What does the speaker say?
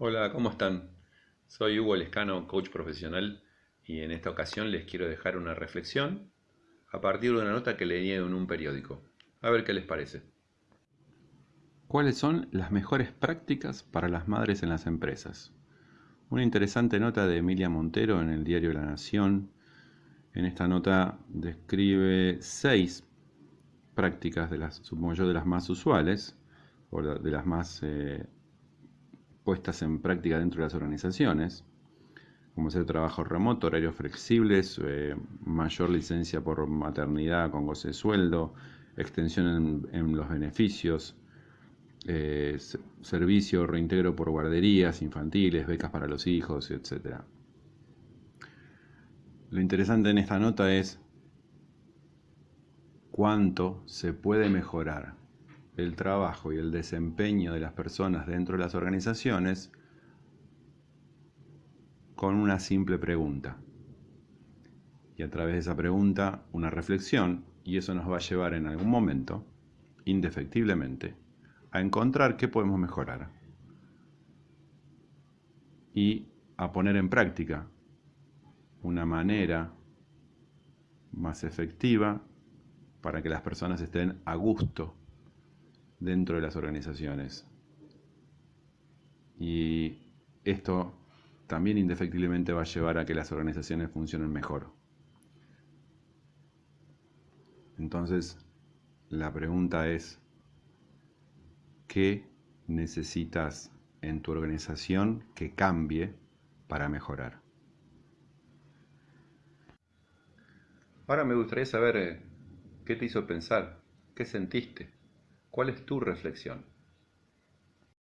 Hola, ¿cómo están? Soy Hugo Lescano, coach profesional, y en esta ocasión les quiero dejar una reflexión a partir de una nota que leí en un periódico. A ver qué les parece. ¿Cuáles son las mejores prácticas para las madres en las empresas? Una interesante nota de Emilia Montero en el diario La Nación. En esta nota describe seis prácticas de las, supongo yo, de las más usuales, o de las más eh, puestas en práctica dentro de las organizaciones, como ser trabajo remoto, horarios flexibles, eh, mayor licencia por maternidad con goce de sueldo, extensión en, los beneficios, eh, servicio, reintegro por guarderías infantiles, becas para los hijos, etc. Lo interesante en esta nota es cuánto se puede mejorar el trabajo y el desempeño de las personas dentro de las organizaciones con una simple pregunta. Y a través de esa pregunta, una reflexión, y eso nos va a llevar en algún momento, indefectiblemente, a encontrar qué podemos mejorar y a poner en práctica una manera más efectiva para que las personas estén a gusto dentro de las organizaciones. Y esto también indefectiblemente va a llevar a que las organizaciones funcionen mejor. Entonces, la pregunta es, ¿qué necesitas en tu organización que cambie para mejorar? Ahora me gustaría saber eh, qué te hizo pensar, qué sentiste. ¿Cuál es tu reflexión?